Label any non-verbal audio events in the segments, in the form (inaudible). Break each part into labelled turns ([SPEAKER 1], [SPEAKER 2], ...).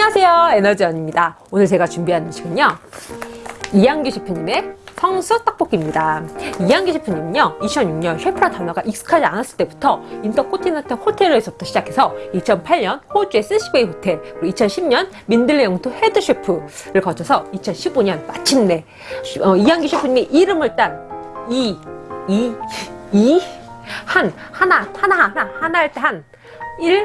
[SPEAKER 1] 안녕하세요. 에너지원입니다. 오늘 제가 준비한 음식은요. 이양기 셰프님의 성수 떡볶이입니다. 이양기 셰프님은요 2006년 셰프란 단어가 익숙하지 않았을 때부터 인터코티넨탈 호텔에서부터 시작해서 2008년 호주의 스시베이 호텔 그리고 2010년 민들레 영토 헤드 셰프를 거쳐서 2015년 마침내 어, 이양기 셰프님의 이름을 딴 이, 이, 이, 한, 하나, 하나, 하나, 하나 할때 한, 1,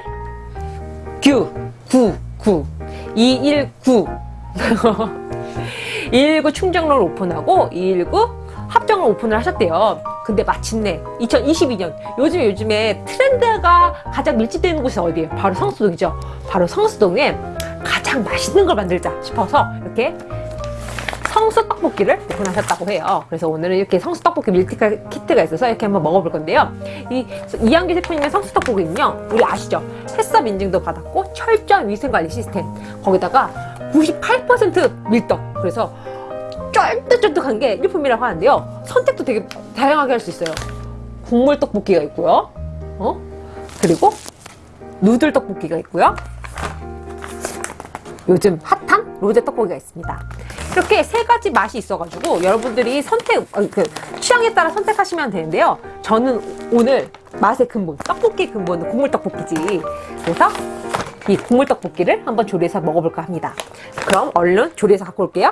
[SPEAKER 1] 9, 9, 9 219 219 충정로를 오픈하고 219 합정을 오픈을 하셨대요. 근데 마침내 2022년 요즘 요즘에 트렌드가 가장 밀집되는 곳이 어디예요? 바로 성수동이죠. 바로 성수동에 가장 맛있는 걸 만들자 싶어서 이렇게 성수 떡볶이를 오픈하셨다고 해요. 그래서 오늘은 이렇게 성수 떡볶이 밀티카 키트가 있어서 이렇게 한번 먹어볼 건데요. 이 이한기 셰프님의 성수 떡볶이는요, 우리 아시죠? 햇섭 인증도 받았고 철저한 위생관리 시스템. 거기다가 98% 밀떡. 그래서 쫀득쫀득한 게 일품이라고 하는데요. 선택도 되게 다양하게 할 수 있어요. 국물 떡볶이가 있고요. 어? 그리고 누들 떡볶이가 있고요. 요즘 핫한 로제 떡볶이가 있습니다. 이렇게 세 가지 맛이 있어가지고 여러분들이 선택, 어, 그 취향에 따라 선택하시면 되는데요. 저는 오늘 맛의 근본, 떡볶이 근본은 국물 떡볶이지. 그래서 이 국물 떡볶이를 한번 조리해서 먹어볼까 합니다. 그럼 얼른 조리해서 갖고 올게요.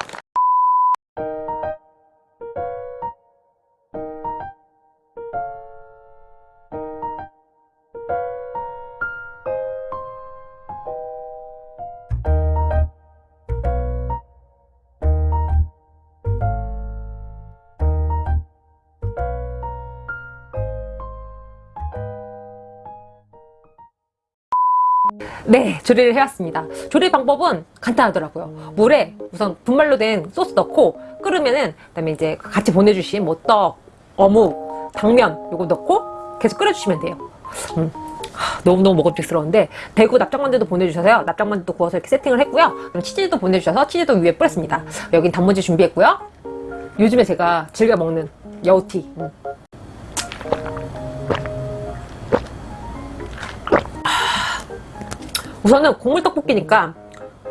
[SPEAKER 1] 네 조리를 해왔습니다. 조리 방법은 간단하더라고요. 물에 우선 분말로 된 소스 넣고 끓으면은 그 다음에 이제 같이 보내주신 뭐 떡, 어묵, 당면 요거 넣고 계속 끓여주시면 돼요. 음. 너무너무 먹음직스러운데 대구 납작만두도 보내주셔서요. 납작만두도 구워서 이렇게 세팅을 했고요. 그럼 치즈도 보내주셔서 치즈도 위에 뿌렸습니다. 여긴 단무지 준비했고요. 요즘에 제가 즐겨 먹는 여우티. 음. 우선은 국물 떡볶이니까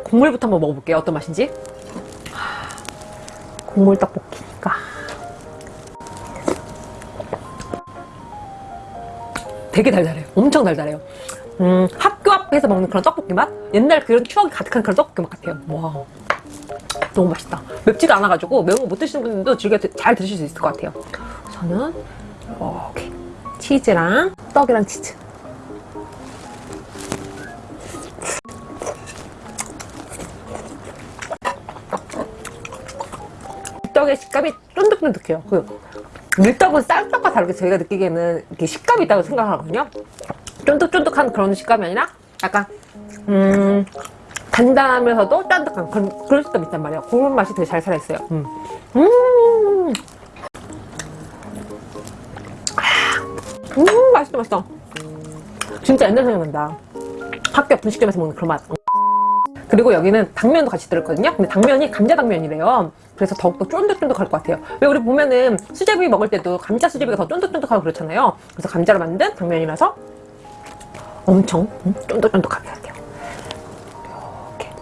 [SPEAKER 1] 국물부터 한번 먹어볼게요. 어떤 맛인지. 국물 떡볶이니까. 되게 달달해요. 엄청 달달해요. 음, 학교 앞에서 먹는 그런 떡볶이 맛? 옛날 그런 추억이 가득한 그런 떡볶이 맛 같아요. 와 너무 맛있다. 맵지가 않아가지고 매운 거 못 드시는 분들도 즐겨 잘 드실 수 있을 것 같아요. 저는 이렇게 치즈랑 떡이랑 치즈 밀떡의 식감이 쫀득쫀득해요. 그 밀떡은 쌀떡과 다르게 저희가 느끼기에는 이렇게 식감이 있다고 생각하거든요. 쫀득쫀득한 그런 식감이 아니라 약간 음 단단하면서도 쫀득한 그런, 그런 식감이 있단 말이에요. 그런 맛이 되게 잘 살아있어요. 음, 음, 음 맛있다 맛있다. 진짜 옛날 생각난다. 학교 분식점에서 먹는 그런 맛. 그리고 여기는 당면도 같이 들었거든요. 근데 당면이 감자 당면이래요. 그래서 더욱더 쫀득쫀득할 것 같아요. 왜 우리 보면은 수제비 먹을 때도 감자 수제비가 더 쫀득쫀득하고 그렇잖아요. 그래서 감자로 만든 당면이라서 엄청 쫀득쫀득하게 할게요. 이렇게.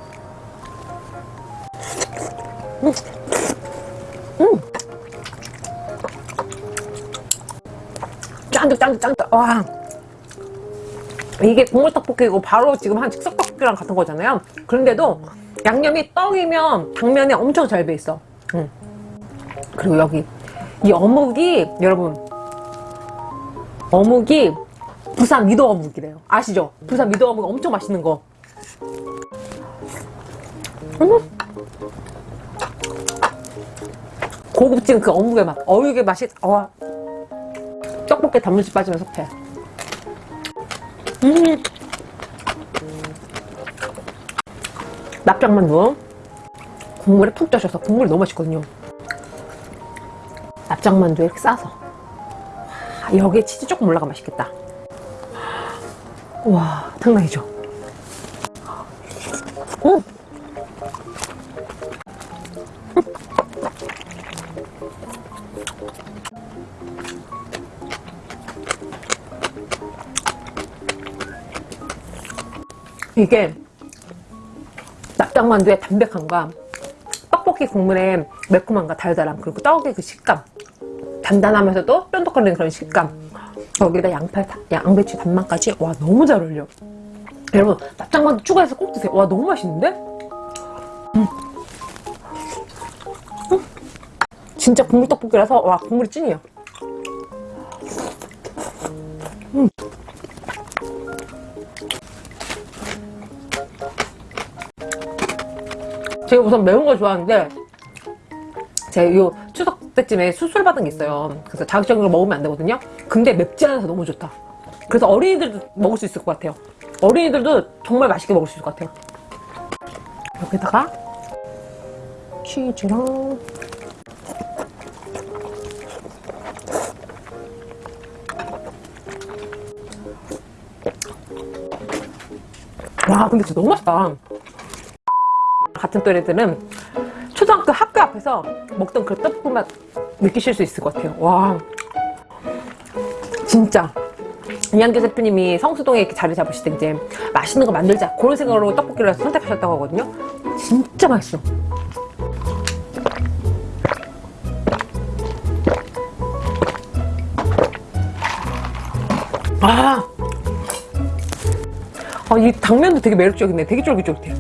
[SPEAKER 1] 음. 음. 쫀득쫀득쫀득. 와 이게 국물 떡볶이고 바로 지금 한 즉석 떡볶이랑 같은 거잖아요 그런데도 양념이 떡이면 당면에 엄청 잘 배 있어 음. 그리고 여기 이 어묵이 여러분 어묵이 부산 미도 어묵이래요 아시죠? 부산 미도 어묵 엄청 맛있는 거 음. 고급진 그 어묵의 맛 어묵의 맛이 와 떡볶이 단무지 빠지면 속해 음. 납작만두. 국물에 푹 쪄셔서 국물이 너무 맛있거든요. 납작만두에 이렇게 싸서. 여기에 치즈 조금 올라가면 맛있겠다. 와 장난이죠? 음. 이게 납작만두의 담백함과 떡볶이 국물의 매콤함과 달달함 그리고 떡의 그 식감 단단하면서도 쫀득거리는 그런 식감 여기다 양파, 양배추 단맛까지 와 너무 잘 어울려 여러분 납작만두 추가해서 꼭 드세요 와 너무 맛있는데? 음. 음. 진짜 국물 떡볶이라서 와 국물이 찐이에요 제가 우선 매운 걸 좋아하는데 제가 요 추석 때쯤에 수술 받은 게 있어요. 그래서 자극적인 걸 먹으면 안 되거든요. 근데 맵지 않아서 너무 좋다. 그래서 어린이들도 먹을 수 있을 것 같아요. 어린이들도 정말 맛있게 먹을 수 있을 것 같아요. 여기다가 치즈랑 와 근데 진짜 너무 맛있다 같은 또래들은 초등학교 학교 앞에서 먹던 그 떡볶이 맛 느끼실 수 있을 것 같아요. 와. 진짜. 이한계 대표님이 성수동에 이렇게 자리 잡으실 때 이제 맛있는 거 만들자 그런 생각으로 떡볶이를 선택하셨다고 하거든요. 진짜 맛있어. 아, 아, 이 당면도 되게 매력적이네. 되게 쫄깃쫄깃해.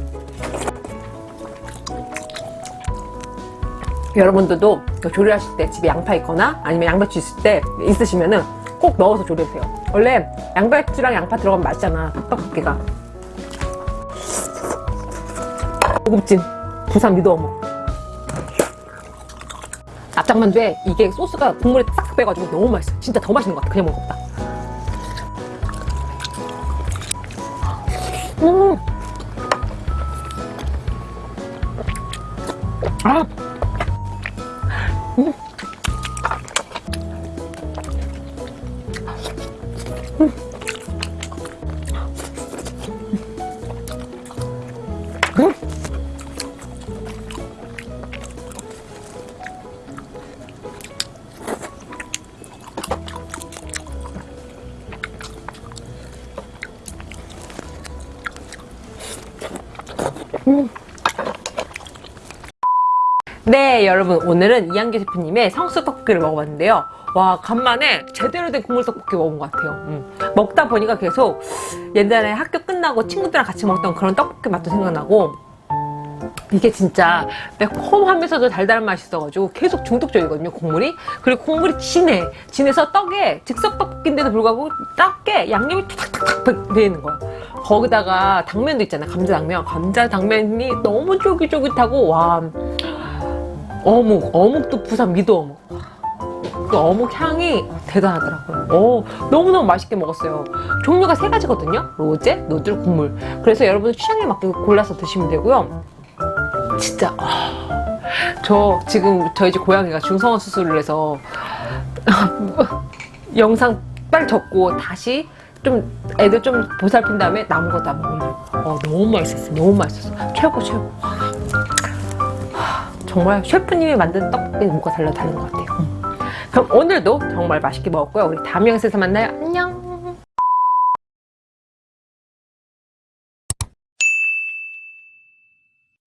[SPEAKER 1] 여러분들도 조리하실 때 집에 양파 있거나 아니면 양배추 있을 때 있으시면은 꼭 넣어서 조리하세요. 원래 양배추랑 양파 들어가면 맛있잖아. 떡볶이가. 고급진 부산 미더어묵. 납작만두에 이게 소스가 국물에 싹 빼가지고 너무 맛있어. 진짜 더 맛있는 것 같아. 그냥 먹은 것보다. 음. 아. 음. 네 여러분. 오늘은 이한기 셰프님의 성수 떡볶이를 먹어봤는데요. 와 간만에 제대로 된 국물 떡볶이 먹은 것 같아요. 음. 먹다 보니까 계속 옛날에 학교 끝나고 친구들이랑 같이 먹던 그런 떡볶이 맛도 생각나고 이게 진짜 매콤하면서도 달달한 맛이 있어가지고 계속 중독적이거든요 국물이. 그리고 국물이 진해. 진해서 떡에 즉석 떡볶이인데도 불구하고 떡에 양념이 탁탁탁 배이는 거야. 거기다가 당면도 있잖아요 감자 당면. 감자 당면이 너무 쫄깃쫄깃하고 와 어묵 어묵도 부산 미도 어묵. 그 어묵 향이 대단하더라고요. 오, 너무너무 맛있게 먹었어요. 종류가 세 가지거든요. 로제, 누들, 국물. 그래서 여러분 취향에 맞게 골라서 드시면 되고요. 진짜 아, 저 지금 저희 집 고양이가 중성화 수술을 해서 (laughs) 영상 빨리 접고 다시 좀 애들 좀 보살핀 다음에 남은 거 다 먹으려고 어, 너무 맛있었어 너무 맛있었어 최고 최고 정말 셰프님이 만든 떡볶이 뭔가 달라 다른 것 같아요. 음. 그럼 오늘도 정말 맛있게 먹었고요. 우리 다음 영상에서 만나요